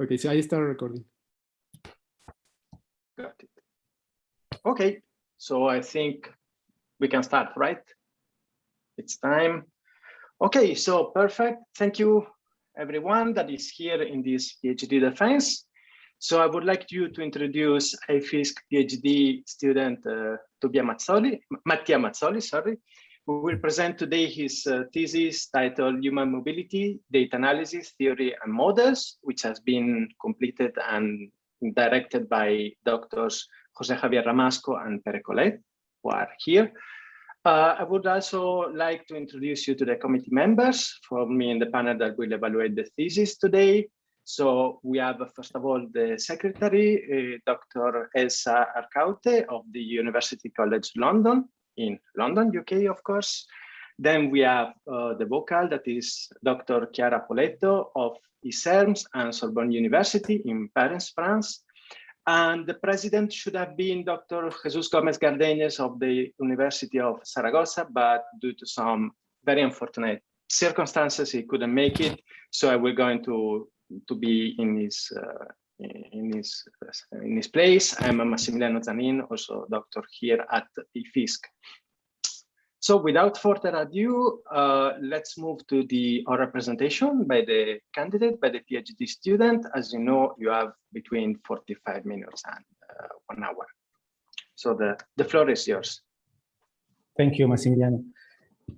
Okay, so I start recording. Got it. Okay, so I think we can start, right? It's time. Okay, so perfect. Thank you, everyone that is here in this PhD defense. So I would like you to introduce a IFISC PhD student, uh, Tobia Mazzoli, Mattia Mazzoli, sorry, who will present today his uh, thesis titled Human Mobility, Data Analysis, Theory and Models, which has been completed and directed by doctors Jose Javier Ramasco and Pere Collet, who are here. Uh, I would also like to introduce you to the committee members from me in the panel that will evaluate the thesis today. So we have, first of all, the secretary, uh, Dr. Elsa Arcaute of the University College London in London, UK, of course. Then we have uh, the vocal, that is Dr. Chiara Poletto of INSERM and Sorbonne University in Paris, France. And the president should have been Dr. Jesus Gomez Gardenes of the University of Saragossa, but due to some very unfortunate circumstances, he couldn't make it. So we're going to, to be in his, uh, in this in his place. I'm Massimiliano Zanin, also doctor here at IFISC. So without further ado, uh, let's move to the oral presentation by the candidate, by the PhD student. As you know, you have between 45 minutes and uh, one hour. So the, the floor is yours. Thank you, Massimiliano.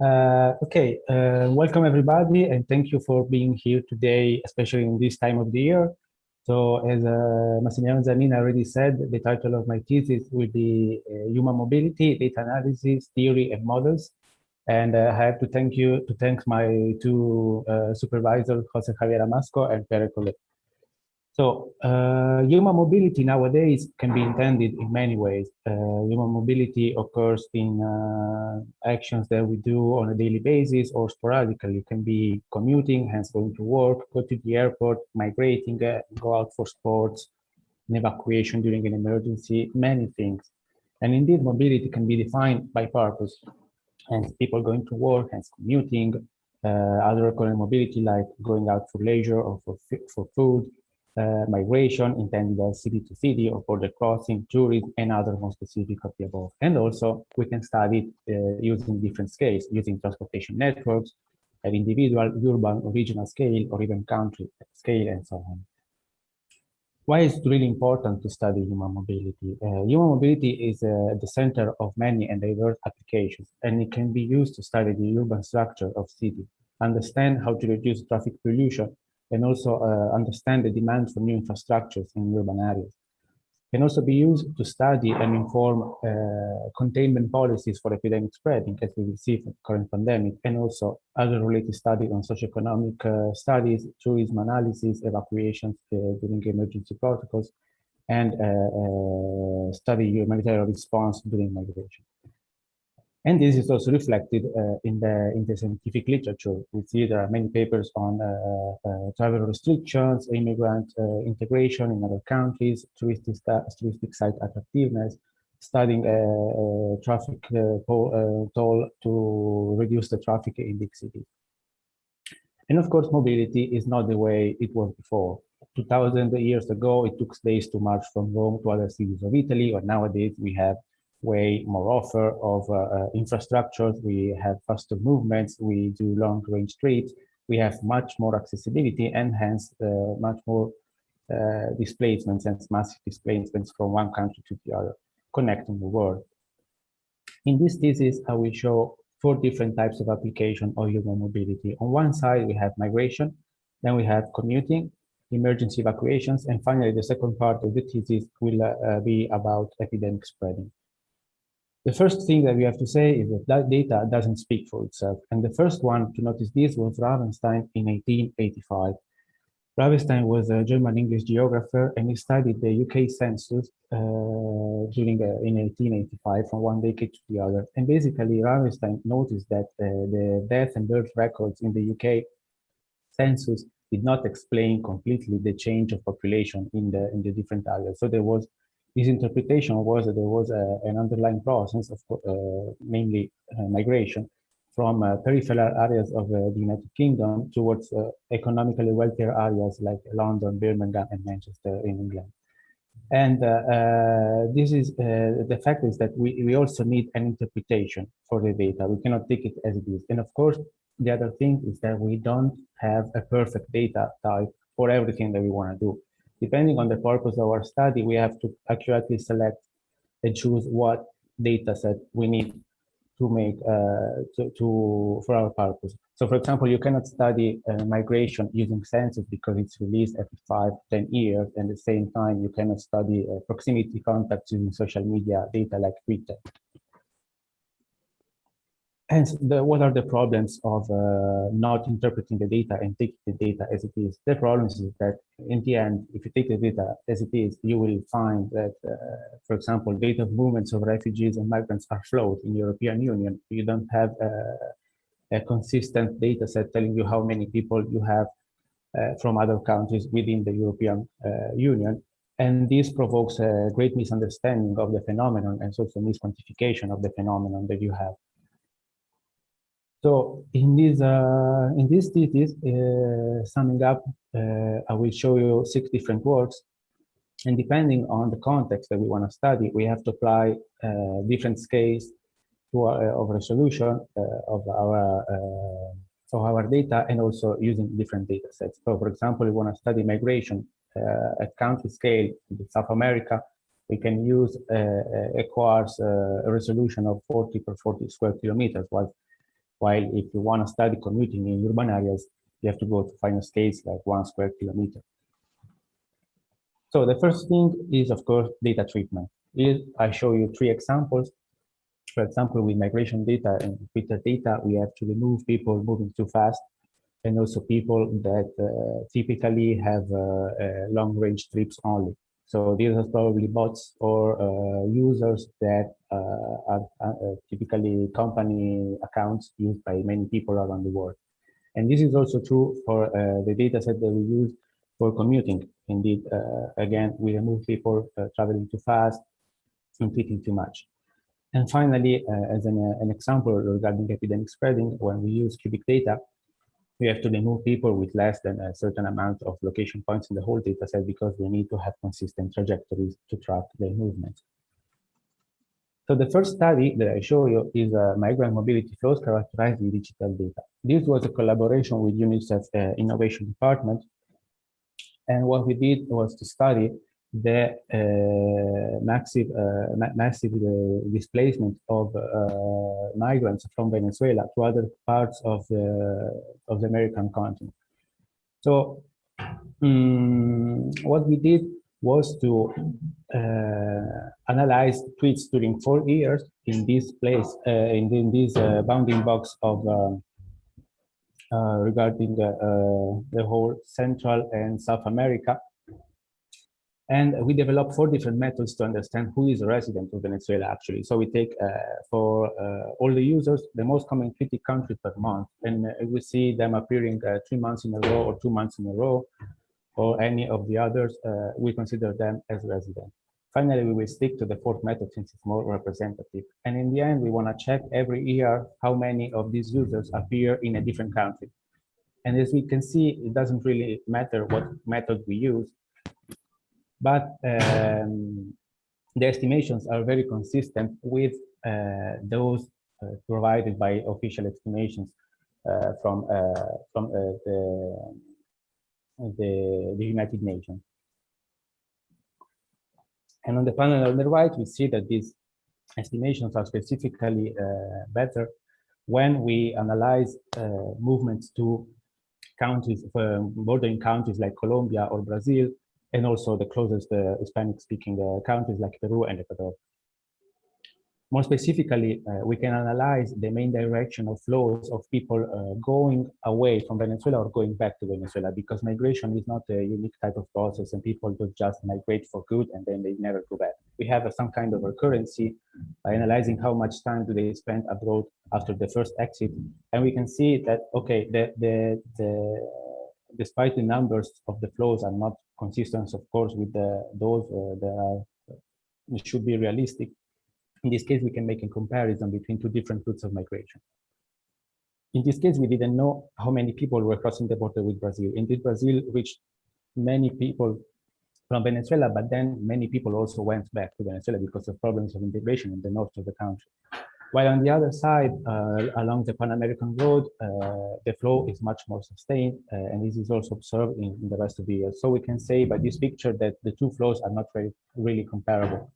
Uh, okay, uh, welcome everybody, and thank you for being here today, especially in this time of the year. So as uh, Massimiliano already said, the title of my thesis will be uh, Human Mobility, Data Analysis, Theory and Models. And uh, I have to thank you, to thank my two uh, supervisors, Jose Javier Ramasco and Pere Collet. So uh, human mobility nowadays can be intended in many ways. Uh, human mobility occurs in uh, actions that we do on a daily basis or sporadically. It can be commuting, hence going to work, go to the airport, migrating, uh, go out for sports, an evacuation during an emergency, many things. And indeed, mobility can be defined by purpose. Hence, people going to work, hence commuting, uh, other recurrent mobility like going out for leisure or for, for food, uh, migration intended city to city or border crossing, tourism, and other more specific of the above. And also we can study uh, using different scales, using transportation networks at individual, urban, or regional scale, or even country scale, and so on. Why is it really important to study human mobility? Uh, human mobility is uh, at the center of many and diverse applications, and it can be used to study the urban structure of cities, understand how to reduce traffic pollution, and also uh, understand the demand for new infrastructures in urban areas. Can also be used to study and inform uh, containment policies for epidemic spreading, as we will see the current pandemic, and also other related studies on socioeconomic uh, studies, tourism analysis, evacuations uh, during emergency protocols, and uh, uh, study humanitarian response during migration. And this is also reflected uh, in the in the scientific literature. We see there are many papers on uh, uh, travel restrictions, immigrant uh, integration in other countries, touristic, touristic site attractiveness, studying uh, traffic toll to reduce the traffic in big cities. And of course, mobility is not the way it was before. 2000 years ago, it took days to march from Rome to other cities of Italy, or nowadays we have way more offer of uh, uh, infrastructures. We have faster movements. We do long range trips. We have much more accessibility and hence uh, much more displacements and massive displacements from one country to the other, connecting the world. In this thesis, I will show four different types of application of human mobility. On one side, we have migration, then we have commuting, emergency evacuations, and finally, the second part of the thesis will uh, be about epidemic spreading. The first thing that we have to say is that that data doesn't speak for itself. And the first one to notice this was Ravenstein in 1885. Ravenstein was a German English geographer and he studied the UK census uh, during uh, in 1885 from one decade to the other. And basically Ravenstein noticed that uh, the death and birth records in the UK census did not explain completely the change of population in the in the different areas. So there was his interpretation was that there was a, an underlying process of, uh, namely uh, migration, from uh, peripheral areas of uh, the United Kingdom towards uh, economically wealthier areas like London, Birmingham, and Manchester in England. And uh, this is the fact is that we, we also need an interpretation for the data. We cannot take it as it is. And of course, the other thing is that we don't have a perfect data type for everything that we want to do. Depending on the purpose of our study, we have to accurately select and choose what data set we need to make uh, to, to, for our purpose. So for example, you cannot study uh, migration using census because it's released every five, 10 years. And at the same time, you cannot study uh, proximity contacts using social media data like Twitter. Hence, the, what are the problems of uh, not interpreting the data and taking the data as it is? The problem is that in the end, if you take the data as it is, you will find that, uh, for example, data movements of refugees and migrants are flowed in European Union. You don't have uh, a consistent data set telling you how many people you have uh, from other countries within the European uh, Union. And this provokes a great misunderstanding of the phenomenon and also misquantification of the phenomenon that you have. So in this uh, in this thesis, uh, summing up, uh, I will show you six different works, and depending on the context that we want to study, we have to apply uh, different scales to our, of resolution uh, of our uh, of our data, and also using different data sets. So, for example, we want to study migration at country scale in South America. We can use a, coarse resolution of 40 per 40 square kilometers, while while if you want to study commuting in urban areas, you have to go to finer scales like one square kilometer. So the first thing is, of course, data treatment. I show you three examples. For example, with migration data and Twitter data, we have to remove people moving too fast and also people that uh, typically have uh, uh, long range trips only. So these are probably bots or uh, users that uh, are uh, typically company accounts used by many people around the world. And this is also true for the data set that we use for commuting. Indeed, again, we remove people traveling too fast tweeting too much. And finally, uh, as an, uh, an, example regarding epidemic spreading, when we use Cuebiq data, we have to remove people with less than a certain amount of location points in the whole data set because we need to have consistent trajectories to track their movements. So the first study that I show you is uh, migrant mobility flows characterized with digital data. This was a collaboration with UNICEF uh, Innovation Department. And what we did was to study the uh, massive, uh, ma massive uh, displacement of migrants from Venezuela to other parts of the of the American continent. So um, what we did was to uh, analyze tweets during four years in this place, uh, in, in, this uh, bounding box of regarding the, the whole Central and South America and we develop four different methods to understand who is a resident of Venezuela, actually. So we take uh, for uh, all the users, the most common 50 countries per month, and uh, we see them appearing uh, three months in a row or two months in a row, or any of the others, uh, we consider them as resident. Finally, we will stick to the fourth method since it's more representative. And in the end, we want to check every year how many of these users appear in a different country. And as we can see, it doesn't really matter what method we use but um, the estimations are very consistent with uh, those uh, provided by official estimations uh, from uh, from uh, the, the, the United Nations. And on the panel on the right, we see that these estimations are specifically uh, better when we analyze movements to countries, bordering countries like Colombia or Brazil, and also the closest uh, Hispanic-speaking uh, countries like Peru and Ecuador. More specifically, uh, we can analyze the main direction of flows of people uh, going away from Venezuela or going back to Venezuela because migration is not a unique type of process and people don't just migrate for good and then they never go back. We have uh, some kind of recurrency by analyzing how much time do they spend abroad after the first exit. And we can see that, okay, the, the, the despite the numbers of the flows are not consistent, of course, with the, those uh, that are, should be realistic. In this case, we can make a comparison between two different routes of migration. in this case, we didn't know how many people were crossing the border with Brazil. Indeed, Brazil reached many people from Venezuela, but then many people also went back to Venezuela because of problems of integration in the north of the country. While on the other side, uh, along the Pan American Road, uh, the flow is much more sustained, uh, and this is also observed in, in, the rest of the year. So we can say by this picture that the two flows are not really, really comparable.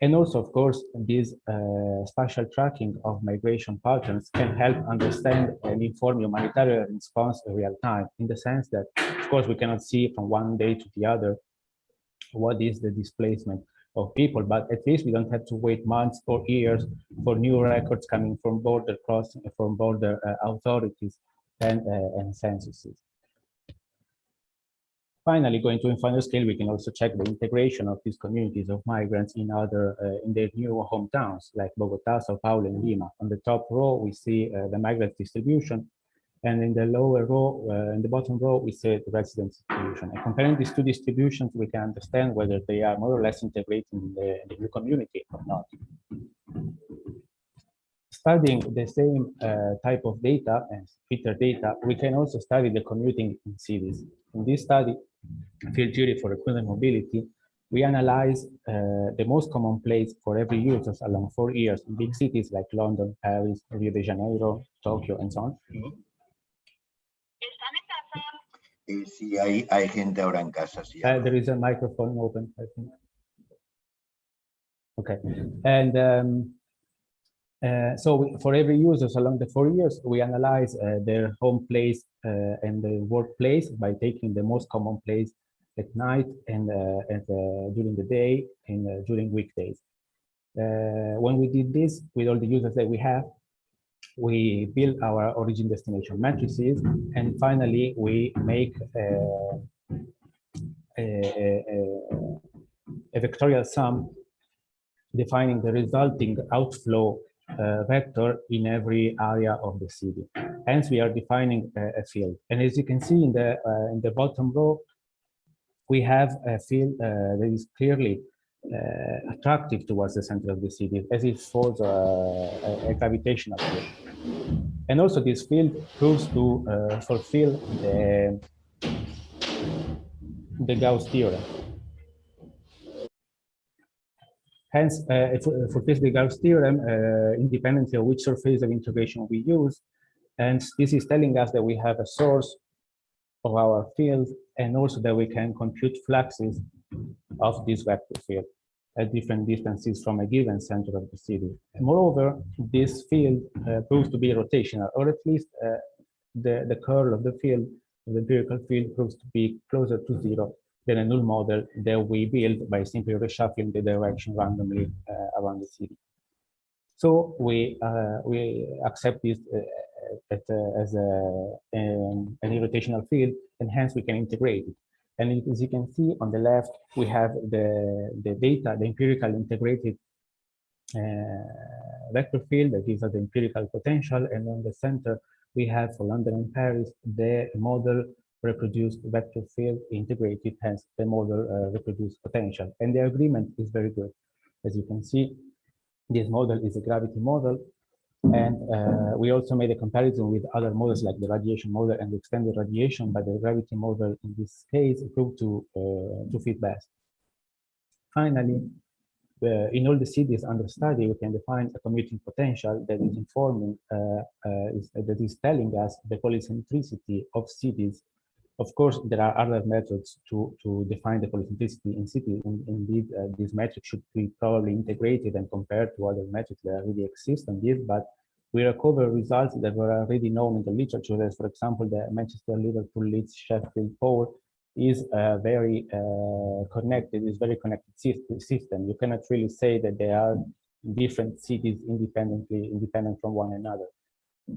And also, of course, this uh, spatial tracking of migration patterns can help understand and inform humanitarian response in real time, in the sense that, of course, we cannot see from one day to the other what is the displacement of people, but at least we don't have to wait months or years for new records coming from border crossing, from border uh, authorities and, uh, and censuses. Finally, going to infinite scale, we can also check the integration of these communities of migrants in other uh, in their new hometowns like Bogota, Sao Paulo, and Lima. On the top row, we see uh, the migrant distribution, and in the lower row, uh, in the bottom row, we see the resident distribution. And comparing these two distributions, we can understand whether they are more or less integrated in the, in the new community or not. Studying the same uh, type of data as Twitter data, we can also study the commuting in cities. In this study, field theory for recurrent mobility, we analyze uh, the most common place for every user along four years in big cities like London, Paris, Rio de Janeiro, Tokyo, and so on. Si hay, hay gente ahora en casa. Si Uh, there is a microphone open, I think. Okay, and um, uh, so we, for every users along the four years, we analyze uh, their home place uh, and the workplace by taking the most common place at night and, uh, and uh, during the day and uh, during weekdays. when we did this with all the users that we have, we build our origin destination matrices, and finally we make a, a, a, a vectorial sum defining the resulting outflow uh, vector in every area of the city. Hence, we are defining a, a field. And as you can see in the uh, in the bottom row, we have a field uh, that is clearly uh, attractive towards the center of the city, as it follows a, a, gravitational field. And also, this field proves to uh, fulfill the the Gauss theorem. Hence, uh, for this the Gauss theorem, uh, independently of which surface of integration we use, and this is telling us that we have a source of our field, and also that we can compute fluxes of this vector field at different distances from a given center of the city. Moreover, this field uh, proves to be rotational, or at least uh, the, the curl of the field, the empirical field proves to be closer to zero than a null model that we build by simply reshuffling the direction randomly uh, around the city. So we uh, we accept this uh, at, as a, um, an irrotational field, and hence we can integrate it. And as you can see on the left, we have the, the data, the empirical integrated uh, vector field that gives us the empirical potential. And on the center, we have for London and Paris, the model reproduced vector field integrated, hence the model uh, reproduced potential. And the agreement is very good. As you can see, this model is a gravity model. And uh, we also made a comparison with other models like the radiation model and the extended radiation, but the gravity model in this case proved to, uh, to fit best. Finally, uh, in all the cities under study, we can define a commuting potential that is informing, uh, uh, is, that is telling us the polycentricity of cities of course, there are other methods to, to define the polycentricity in. In, indeed, uh, these metrics should be probably integrated and compared to other metrics that already exist on this, but we recover results that were already known in the literature, for example, the Manchester, Liverpool, Leeds, Sheffield pole is a very uh, connected, is very connected system. You cannot really say that they are different cities independently, independent from one another.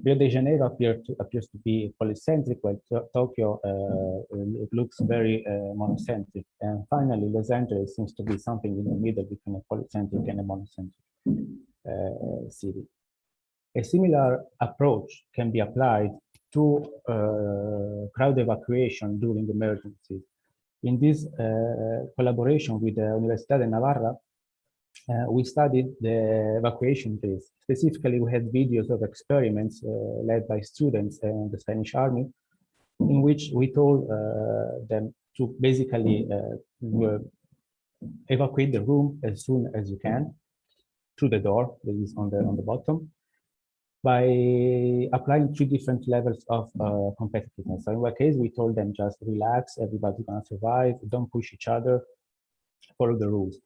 Rio de Janeiro to, appears to be polycentric, while Tokyo uh, it looks very uh, monocentric. And finally, Los Angeles seems to be something in the middle between a polycentric and a monocentric uh, city. A similar approach can be applied to uh, crowd evacuation during emergencies. In this uh, collaboration with the Universidad de Navarra, uh, we studied the evacuation phase. Specifically, we had videos of experiments uh, led by students and the Spanish army, in which we told uh, them to basically uh, evacuate the room as soon as you can through the door that is on the on the bottom by applying three different levels of uh, competitiveness. So in one case, we told them just relax, everybody's gonna survive, don't push each other, follow the rules.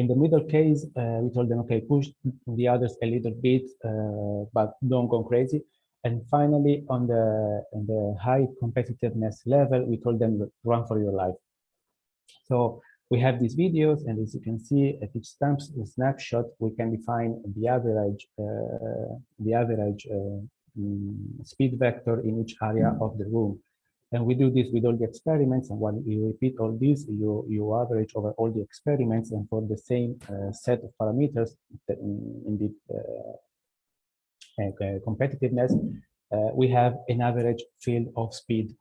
In the middle case, uh, we told them, okay, push the others a little bit, uh, but don't go crazy. And finally, on the, on the high competitiveness level, we told them run for your life. So we have these videos, and as you can see, at each snapshot, we can define the average, uh, the average uh, mm, speed vector in each area of the room. And we do this with all the experiments, and when you repeat all this, you, you average over all the experiments, and for the same uh, set of parameters, in, the uh, uh, competitiveness, uh, we have an average field of speed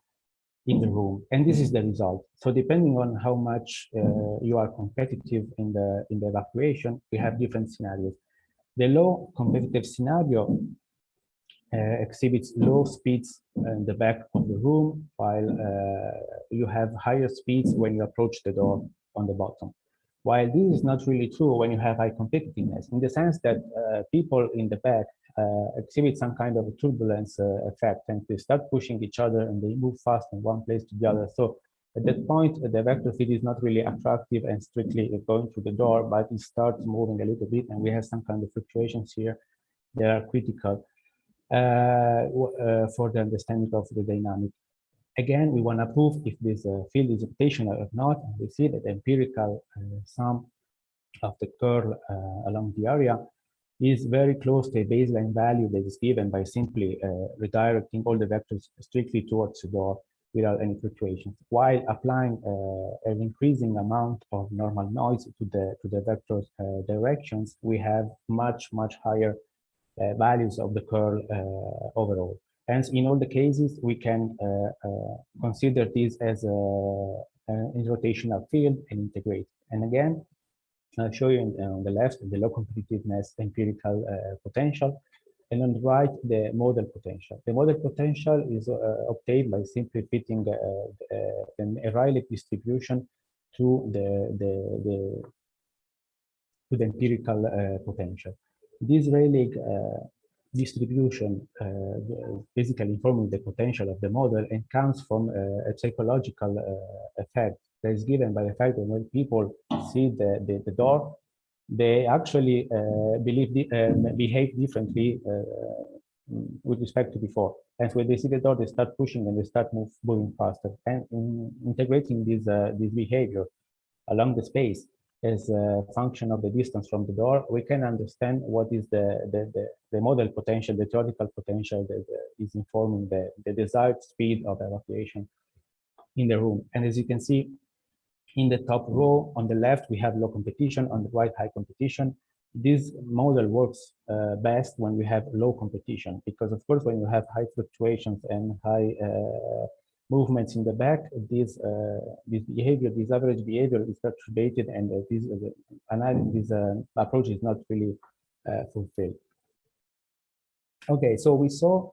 in the room. And this is the result. So depending on how much uh, you are competitive in the in the evacuation we have different scenarios. The low competitive scenario exhibits low speeds in the back of the room while uh, you have higher speeds when you approach the door on the bottom while this is not really true when you have high competitiveness in the sense that uh, people in the back uh, exhibit some kind of turbulence uh, effect and they start pushing each other and they move fast from one place to the other. So at that point, the vector field is not really attractive and strictly going to the door, but it starts moving a little bit and we have some kind of fluctuations here that are critical uh, uh, for the understanding of the dynamic. Again, we want to prove if this uh, field is rotational or not. We see that the empirical uh, sum of the curl along the area is very close to a baseline value that is given by simply uh, redirecting all the vectors strictly towards the door without any fluctuations, while applying uh, an increasing amount of normal noise to the to the vector uh, directions, we have much much higher uh, values of the curl uh, overall. Hence, in all the cases, we can uh, consider this as a, rotational field and integrate. And again, I'll show you uh, on the left the low competitiveness empirical uh, potential, and on the right the model potential. The model potential is uh, obtained by simply fitting an Rayleigh distribution to the, the, the to the empirical potential. This Rayleigh distribution uh, basically informing the potential of the model and comes from uh, a psychological uh, effect that is given by the fact that when people see the, the, the door, they actually uh, believe the, uh, behave differently uh, with respect to before. And when they see the door, they start pushing and they start move, moving faster. And in integrating this, uh, this behavior along the space as a function of the distance from the door, we can understand what is the, the, the, the model potential, the theoretical potential that is informing the, the desired speed of evacuation in the room. And as you can see, in the top row on the left, we have low competition, on the right, high competition. This model works uh, best when we have low competition, because of course, when you have high fluctuations and high uh, movements in the back, this uh, this behavior, this average behavior is perturbated, and uh, this uh, uh, approach is not really fulfilled. Okay, so we saw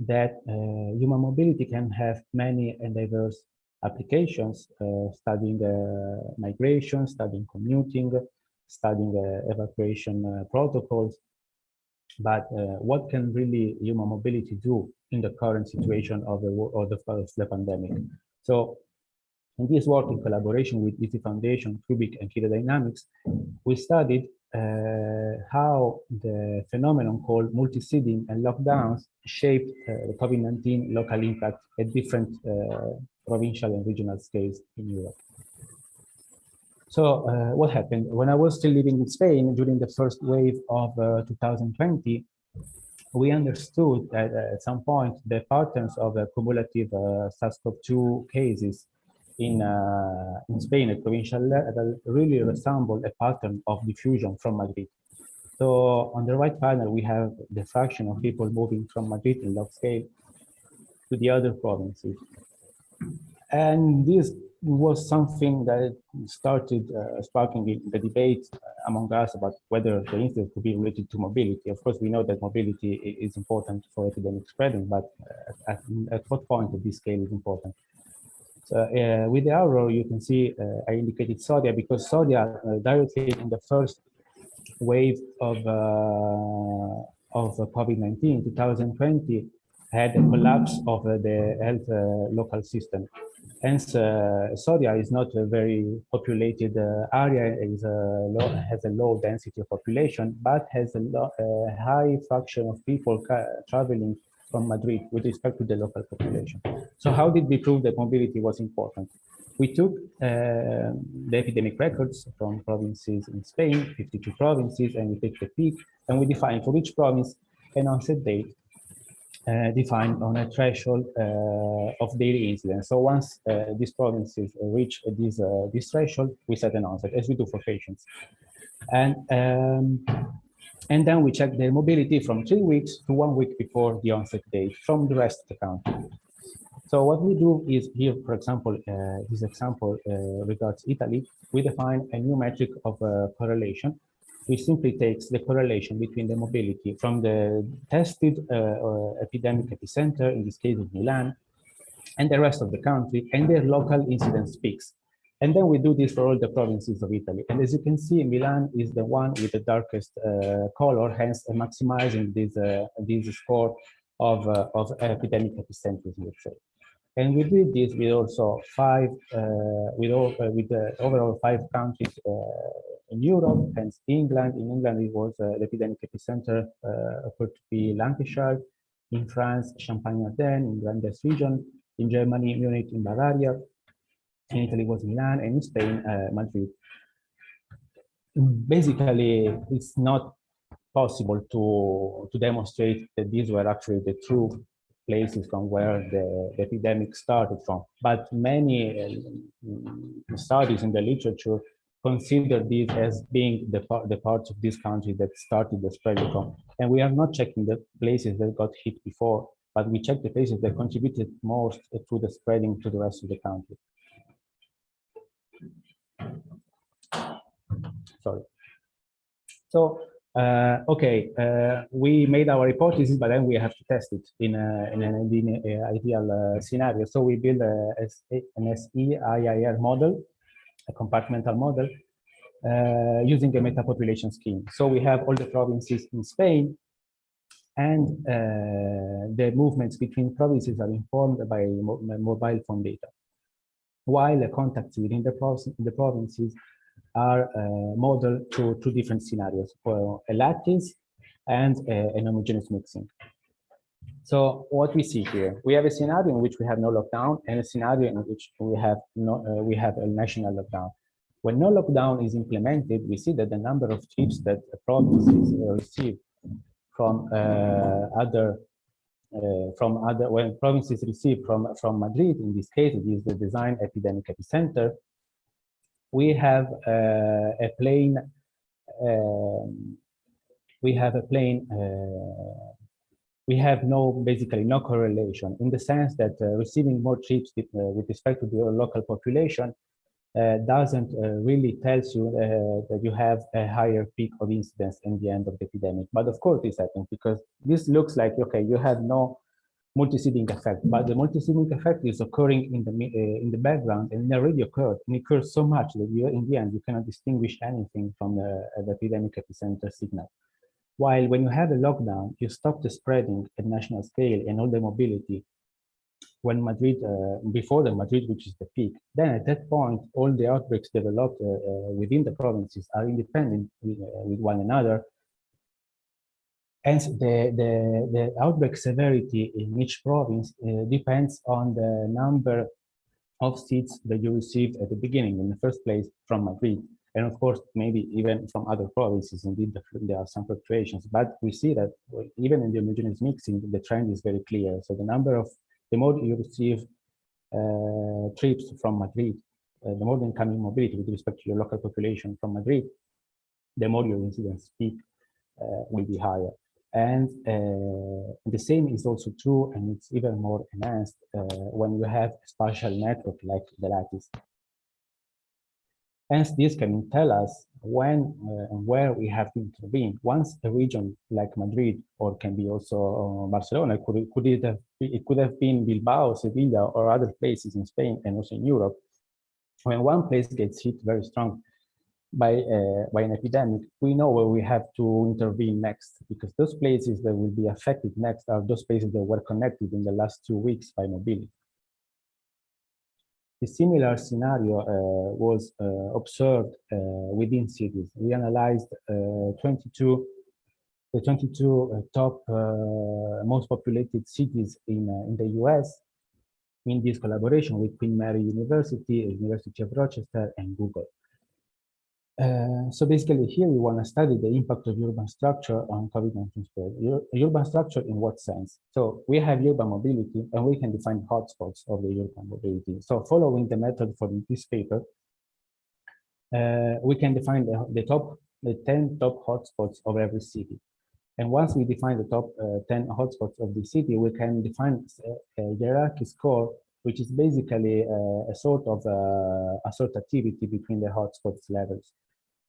that human mobility can have many and diverse applications, studying migration, studying commuting, studying evacuation protocols. But what can really human mobility do in the current situation of the, of the, of the pandemic? So in this work in collaboration with ISI Foundation, Cuebiq and Kido Dynamics, we studied uh, how the phenomenon called multi-seeding and lockdowns shaped uh, the COVID-19 local impact at different uh, provincial and regional scales in Europe. So uh, what happened? When I was still living in Spain during the first wave of uh, 2020, we understood that uh, at some point the patterns of uh, cumulative uh, SARS-CoV-2 cases in, uh, in Spain at provincial level really resemble a pattern of diffusion from Madrid. So on the right panel, we have the fraction of people moving from Madrid in log scale to the other provinces. And this was something that started uh, sparking the debate among us about whether the incident could be related to mobility. Of course, we know that mobility is important for epidemic spreading, but uh, at, at, what point this scale is important? So, uh, with the arrow, you can see uh, I indicated Soria because Soria uh, directly in the first wave of uh, of COVID-19 2020 had a collapse of the health local system Hence, uh, Soria is not a very populated uh, area, a low, has a low density of population, but has a, a high fraction of people traveling from Madrid with respect to the local population. So how did we prove that mobility was important? We took uh, the epidemic records from provinces in Spain, 52 provinces, and we take the peak, and we define for each province an onset date uh, defined on a threshold uh, of daily incidence. So once uh, these provinces reach this, this threshold, we set an onset, as we do for patients. And, um, and then we check their mobility from three weeks to one week before the onset date from the rest of the country. So what we do is here, for example, uh, this example uh, regards Italy, we define a new metric of uh, correlation which simply takes the correlation between the mobility from the tested uh, uh, epidemic epicenter, in this case of Milan, and the rest of the country, and their local incidence peaks. And then we do this for all the provinces of Italy. And as you can see, Milan is the one with the darkest uh, color, hence maximizing this, uh, this score of, uh, of epidemic epicenters, let's say. And we did this with also five, uh, with, all, uh, with the overall five countries uh, in Europe, hence England. In England, it was uh, the epidemic epicenter uh, occurred to be Lancashire. In France, Champagne-Ardenne, in Grand Est region. In Germany, Munich, in Bavaria. In Italy was Milan, and in Spain, uh, Madrid. Basically, it's not possible to, to demonstrate that these were actually the true places from where the, epidemic started from. But many uh, studies in the literature consider these as being the, the parts of this country that started the spread from. And we are not checking the places that got hit before, but we check the places that contributed most to the spreading to the rest of the country. Sorry. So uh, okay, uh, we made our hypothesis, but then we have to test it in, a, in an ideal uh, scenario. So we build a, an SEIIR model, a compartmental model, uh, using a meta-population scheme. So we have all the provinces in Spain, and uh, the movements between provinces are informed by mobile phone data, while the contacts within the, the provinces are uh, modeled to two different scenarios for a lattice and a, an homogeneous mixing. So what we see here, we have a scenario in which we have no lockdown and a scenario in which we have no, uh, we have a national lockdown. When no lockdown is implemented, we see that the number of trips that provinces receive from uh, other uh, from other when provinces receive from from Madrid, in this case, it is the design epidemic epicenter, we have uh, a plane um, we have a plane uh, we have no basically no correlation in the sense that uh, receiving more trips with, uh, with, respect to the local population uh, doesn't uh, really tells you that you have a higher peak of incidence in the end of the epidemic. But of course this happens because this looks like okay you have no multi-seeding effect, but the multi-seeding effect is occurring in the uh, in the background and it already occurred and it occurs so much that you, in the end you cannot distinguish anything from the, uh, the epidemic epicenter signal. While when you have a lockdown, you stop the spreading at national scale and all the mobility when Madrid, uh, before the Madrid reaches the peak, then at that point, all the outbreaks developed uh, within the provinces are independent with, with one another Hence, the, the, the outbreak severity in each province uh, depends on the number of seats that you received at the beginning, in the first place, from Madrid. And of course, maybe even from other provinces, indeed, there are some fluctuations. But we see that even in the homogeneous mixing, the trend is very clear. So the number of, the more you receive uh, trips from Madrid, uh, the more the incoming mobility with respect to your local population from Madrid, the more your incidence peak uh, will be higher. And uh, the same is also true, and it's even more enhanced uh, when you have a spatial network like the lattice. Hence, this can tell us when uh, and where we have to intervene. Once a region like Madrid, or can be also uh, Barcelona, could, could it, have, it could have been Bilbao, Sevilla, or other places in Spain and also in Europe. When one place gets hit very strong by, uh, by an epidemic, we know where we have to intervene next, because those places that will be affected next are those places that were connected in the last two weeks by mobility. A similar scenario uh, was uh, observed uh, within cities. We analyzed 22 the 22 top most populated cities in in the US in this collaboration with Queen Mary University, University of Rochester, and Google. Uh, so basically here we want to study the impact of urban structure on COVID-19 spread. Ur urban structure in what sense? So we have urban mobility and we can define hotspots of the urban mobility. So following the method for this paper, uh, we can define the, the, top, the 10 top hotspots of every city. And once we define the top uh, 10 hotspots of the city, we can define a, a hierarchy score, which is basically uh, a sort of uh, assortativity between the hotspots levels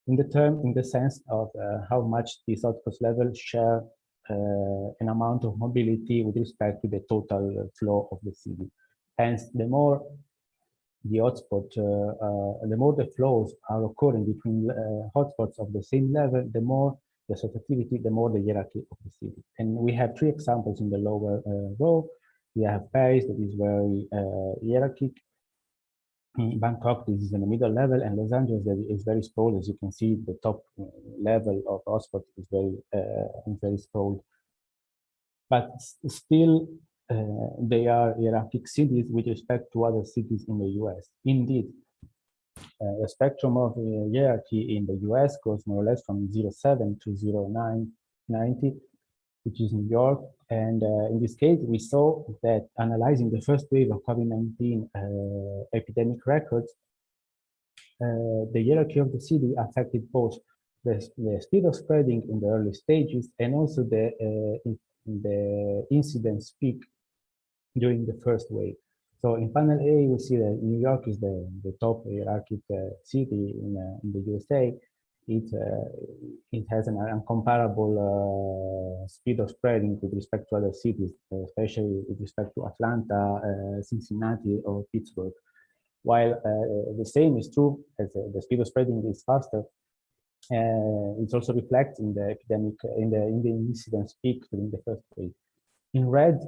in the term, in the sense of uh, how much these hotspots level share uh, an amount of mobility with respect to the total flow of the city. Hence, the more the hotspot, uh, uh, the more the flows are occurring between uh, hotspots of the same level, the more the assortativity, the more the hierarchy of the city. And we have three examples in the lower uh, row. We have Paris that is very hierarchic, Bangkok, this is in the middle level, and Los Angeles is very sprawled. As you can see, the top uh, level of hotspot is very uh, very sprawled. But still, uh, they are hierarchic cities with respect to other cities in the US. Indeed, uh, the spectrum of uh, hierarchy in the US goes more or less from 07 to 0990, which is New York, and uh, in this case, we saw that analyzing the first wave of COVID-19 uh, epidemic records, uh, the hierarchy of the city affected both the, the, speed of spreading in the early stages and also the, uh, in, the incidence peak during the first wave. So in panel A, we see that New York is the, the top hierarchic uh, city in, in the USA, it uh, it has an uncomparable uh, speed of spreading with respect to other cities, especially with respect to Atlanta, uh, Cincinnati, or Pittsburgh. While the same is true as the speed of spreading is faster, uh, it also reflects in the epidemic in the in the incidence peak during the first wave. In red,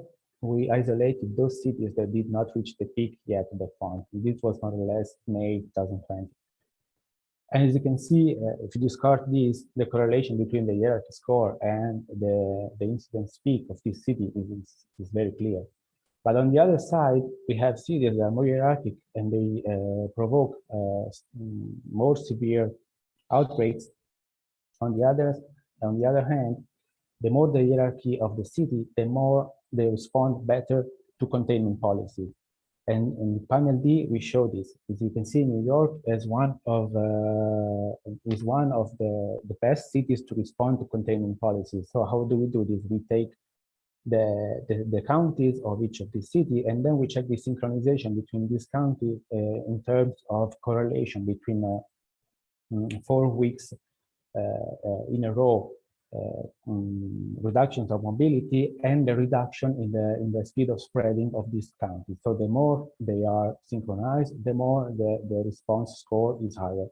we isolated those cities that did not reach the peak yet at that point. This was more or less May 2020. And as you can see, uh, if you discard this, the correlation between the hierarchy score and the, the incidence peak of this city is, is, very clear. But on the other side, we have cities that are more hierarchic and they uh, provoke uh, more severe outbreaks. On the other, on the other hand, the more the hierarchy of the city, the more they respond better to containment policy. And in panel D, we show this. As you can see, New York is one of uh, is one of the the best cities to respond to containment policies. So how do we do this? We take the, the, the counties of each of the city, and then we check the synchronization between these counties uh, in terms of correlation between uh, mm, four weeks uh, uh, in a row um, reductions of mobility and the reduction in the in the speed of spreading of these counties. So the more they are synchronized, the more the, the response score is higher.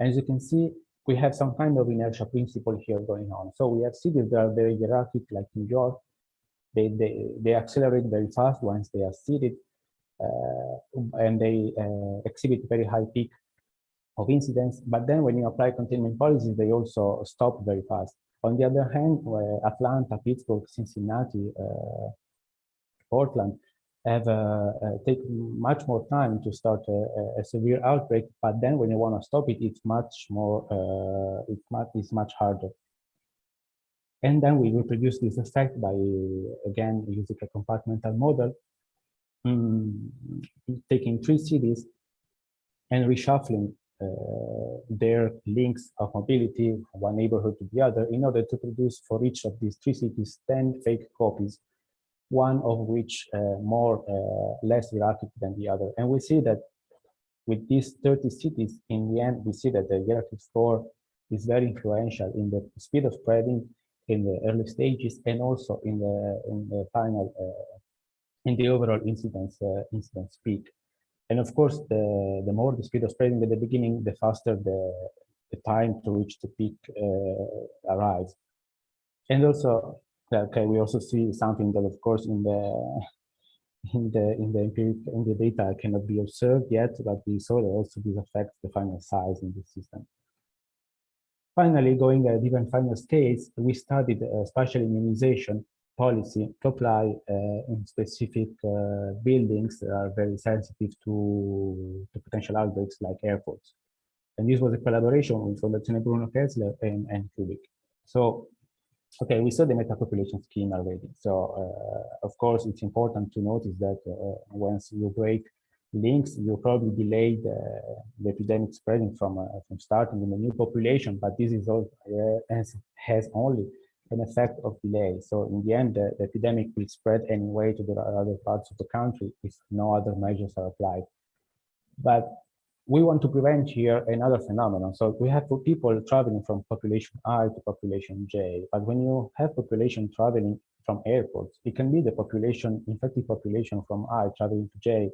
As you can see, we have some kind of inertia principle here going on. So we have cities that are very hierarchic, like New York. They, they, they accelerate very fast once they are seated, uh, and they uh, exhibit very high peak of incidence. But then when you apply containment policies, they also stop very fast. On the other hand, Atlanta, Pittsburgh, Cincinnati, uh, Portland have uh, uh, taken much more time to start a, a, severe outbreak, but then when you want to stop it, it's much more, it's much, it's much harder. And then we reproduce this effect by, again, using a compartmental model, um, taking three cities and reshuffling their links of mobility from one neighborhood to the other in order to produce for each of these three cities 10 fake copies, one of which uh, more uh, less hierarchic than the other. And we see that with these 30 cities, in the end, we see that the hierarchy score is very influential in the speed of spreading in the early stages and also in the in the final uh, in the overall incidence uh, incidence peak. And of course, the the more the speed of spreading at the beginning, the faster the the time to reach the peak uh, arrives. And also, okay, we also see something that, of course, in the in the in the empiric in the data cannot be observed yet, but we saw that also this affects the final size in the system. Finally, going at even final scales, we studied uh, spatial immunization policy to apply in specific uh, buildings that are very sensitive to, to potential outbreaks like airports. And this was a collaboration with Fondazione Bruno Kessler and, and Cuebiq. So, okay, we saw the metapopulation scheme already. So, uh, of course, it's important to notice that uh, once you break links, you probably delay the, the epidemic spreading from uh, from starting in a new population, but this is all uh, has only an effect of delay. So in the end, the, the, epidemic will spread anyway to the other parts of the country if no other measures are applied. But we want to prevent here another phenomenon. So we have people traveling from population I to population J, but when you have population traveling from airports, it can be the population, infected population from I traveling to J,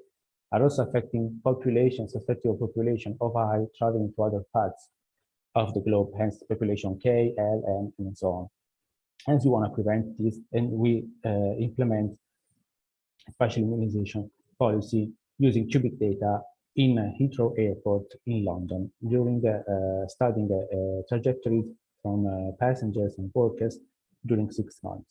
are also affecting populations, susceptible population of I traveling to other parts of the globe, hence population K, L, M, and so on. Hence, we want to prevent this, and we uh, implement spatial immunization policy using Cuebiq data in Heathrow Airport in London during uh, studying uh, trajectories from uh, passengers and workers during six months.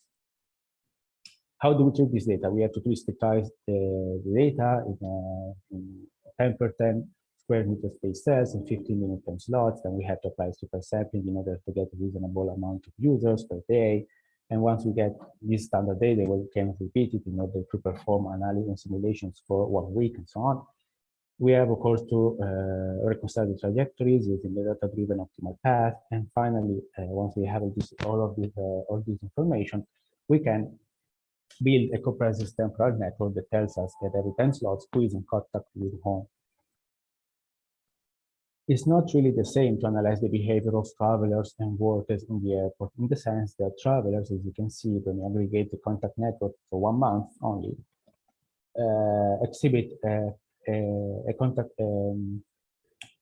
How do we treat this data? We have to discretize the, data in, in 10 per 10 square meter space cells and 15 minute time slots. Then we have to apply super sampling in order to get a reasonable amount of users per day. And once we get this standard data, we can repeat it in order to perform analysis and simulations for one week and so on. We have, of course, to uh, reconcile the trajectories using the data-driven optimal path. And finally, uh, once we have this, all of this, uh, all this information, we can build a comprehensive temporal network that tells us that every 10 slots who is in contact with whom. It's not really the same to analyze the behavior of travelers and workers in the airport in the sense that travelers, as you can see, when you aggregate the contact network for one month only, uh, exhibit a, a, a contact um,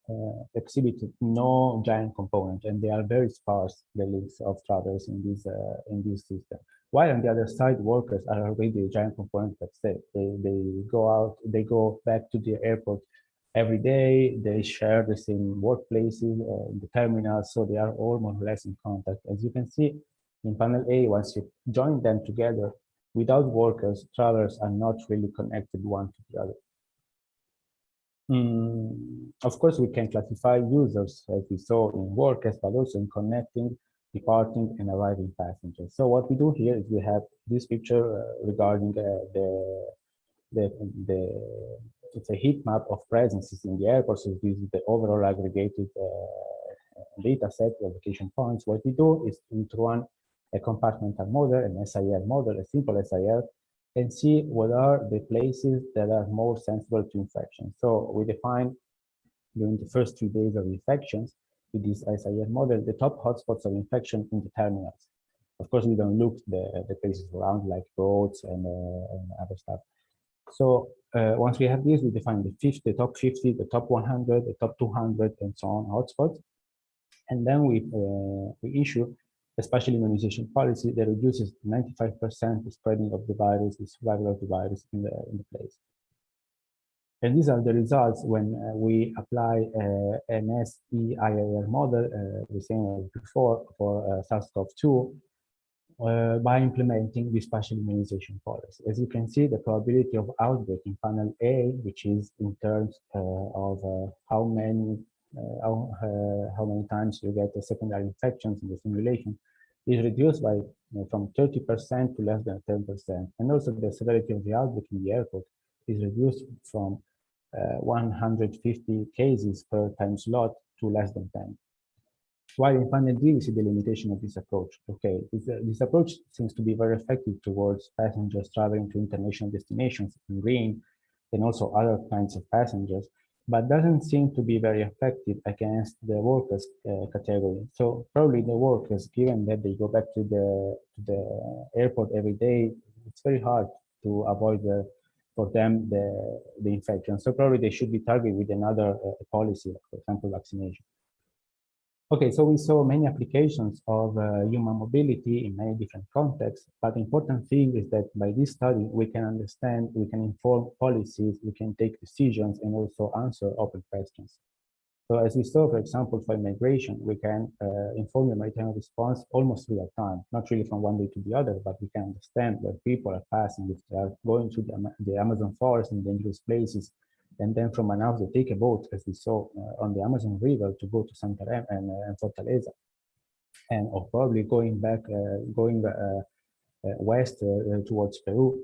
uh, exhibit no giant component and they are very sparse the links of travelers in this uh, in this system. While on the other side, workers are already a giant component that's say. They, they go out, they go back to the airport every day, they share the same workplaces, uh, the terminals, so they are all more or less in contact. As you can see in panel A, once you join them together, without workers, travelers are not really connected one to the other. Mm, of course, we can classify users as we saw in workers, but also in connecting departing and arriving passengers. So what we do here is we have this picture uh, regarding uh, the, the, the, it's a heat map of presences in the airport. So this is the overall aggregated uh, data set of location points. What we do is to run a compartmental model, an SIR model, a simple SIR, and see what are the places that are more sensible to infection. So we define during the first three days of infections, with this SIR model, the top hotspots of infection in the terminals. Of course, we don't look the, the places around like roads and, uh, and other stuff. So uh, once we have this, we define the 50, the top 50, the top 100, the top 200, and so on hotspots. And then we, uh, we issue a spatial immunization policy that reduces 95% the spreading of the virus, the survival of the virus in the, in the place. And these are the results when uh, we apply uh, an SEIR model, uh, the same as before for uh, SARS-CoV-2, uh, by implementing the partial immunization policy. As you can see, the probability of outbreak in panel A, which is in terms uh, of how many how, how many times you get the secondary infections in the simulation, is reduced by you know, from 30% to less than 10%. And also the severity of the outbreak in the airport is reduced from uh, 150 cases per time slot to less than 10. While in panel D, we see the limitation of this approach. Okay, this, uh, this approach seems to be very effective towards passengers traveling to international destinations in green and also other kinds of passengers. but doesn't seem to be very effective against the workers uh, category. So probably the workers, given that they go back to the to the airport every day, it's very hard to avoid the, for them the the infection. So probably they should be targeted with another uh, policy, for example, vaccination. Okay, so we saw many applications of uh, human mobility in many different contexts, but the important thing is that by this study, we can understand, we can inform policies, we can take decisions and also answer open questions. So as we saw, for example, for immigration, we can uh, inform the maritime response almost real time, not really from one day to the other, but we can understand where people are passing, if they are going to the, the Amazon forest and dangerous places, and then from Manaus they take a boat, as we saw uh, on the Amazon River, to go to Santarém and, uh, and Fortaleza, and or probably going back, uh, going west towards Peru.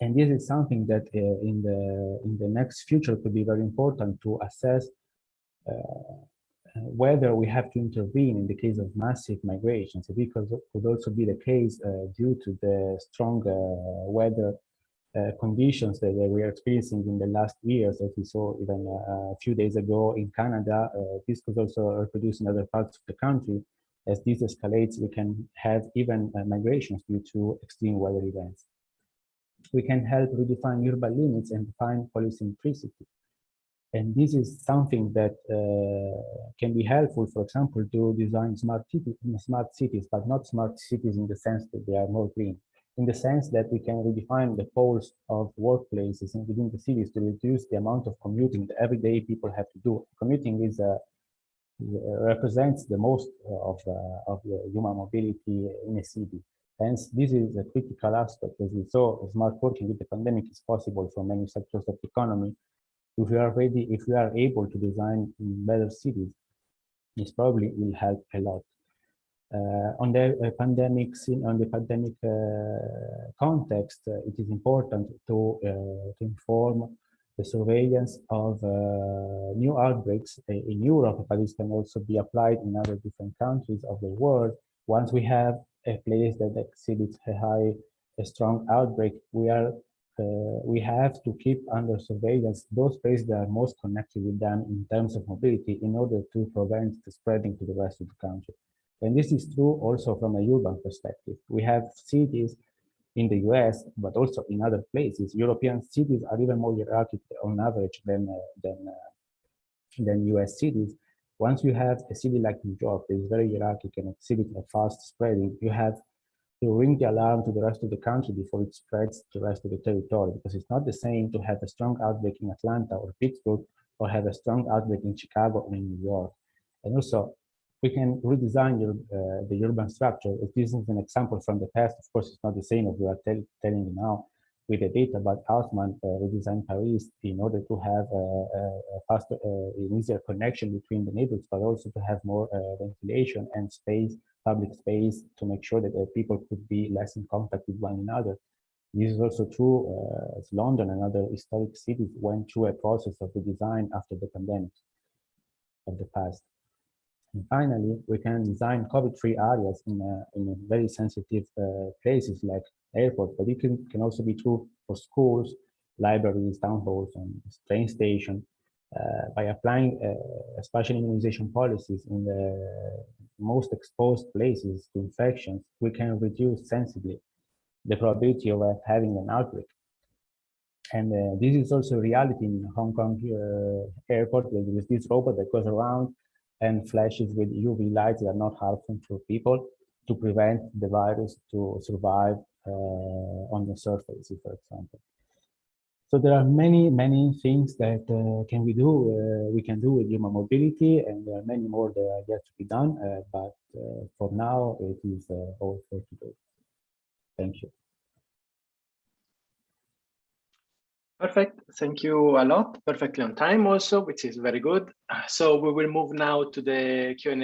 And this is something that in the in the next future could be very important to assess whether we have to intervene in the case of massive migrations, because it could also be the case uh, due to the strong uh, weather uh, conditions that we are experiencing in the last years, as we saw even uh, a few days ago in Canada, uh, this could also reproduce in other parts of the country. As this escalates, we can have even uh, migrations due to extreme weather events. We can help redefine urban limits and define policy polycentricity. And this is something that uh, can be helpful, for example, to design smart, smart cities, but not smart cities in the sense that they are more green in the sense that we can redefine the poles of workplaces and within the cities to reduce the amount of commuting that everyday people have to do. Commuting is a, uh, represents the most of, uh, of the human mobility in a city. Hence, this is a critical aspect. As we saw, smart working with the pandemic is possible for many sectors of the economy. If we are ready, if we are able to design better cities, this probably will help a lot. Uh, on the uh, pandemic on the pandemic uh, context, it is important to, to inform the surveillance of uh, new outbreaks in Europe, but this can also be applied in other different countries of the world. Once we have a place that exhibits a high, a strong outbreak, we are uh, we have to keep under surveillance those places that are most connected with them in terms of mobility in order to prevent the spreading to the rest of the country. And this is true also from a urban perspective. We have cities in the US, but also in other places. European cities are even more hierarchical on average than, uh, than, uh, than US cities. Once you have a city like New York that is very hierarchical and exhibits a fast spreading, you have to ring the alarm to the rest of the country before it spreads to the rest of the territory, because it's not the same to have a strong outbreak in Atlanta or Pittsburgh or have a strong outbreak in Chicago or in New York. And also, we can redesign your, uh, the urban structure. This is an example from the past, of course, it's not the same as we are tell, telling you now with the data, but Haussmann uh, redesigned Paris in order to have a, a, faster, uh, easier connection between the neighborhoods, but also to have more uh, ventilation and space, public space, to make sure that uh, people could be less in contact with one another. This is also true uh, as London and other historic cities went through a process of redesign after the pandemic of the past. And finally, we can design COVID-free areas in, a, in very sensitive uh, places like airports, but it can, can also be true for schools, libraries, town halls, and train station. Uh, by applying uh, spatial immunization policies in the most exposed places to infections, we can reduce sensibly the probability of uh, having an outbreak. And uh, this is also reality in Hong Kong uh, airport. There is this robot that goes around and flashes with UV lights that are not harmful for people to prevent the virus to survive uh, on the surface, for example. So there are many, many things that uh, can we do, uh, we can do with human mobility, and there are many more that are yet to be done, uh, but uh, for now it is uh, all for today. Thank you. Perfect. Thank you a lot. Perfectly on time also, which is very good. So we will move now to the Q&A